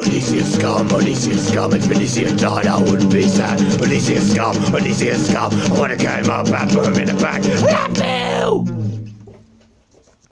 Odysseus scum, Odysseus scum, if Odysseus died I wouldn't be sad. Odysseus scum, Odysseus scum, I wanna carry my and boom in the back.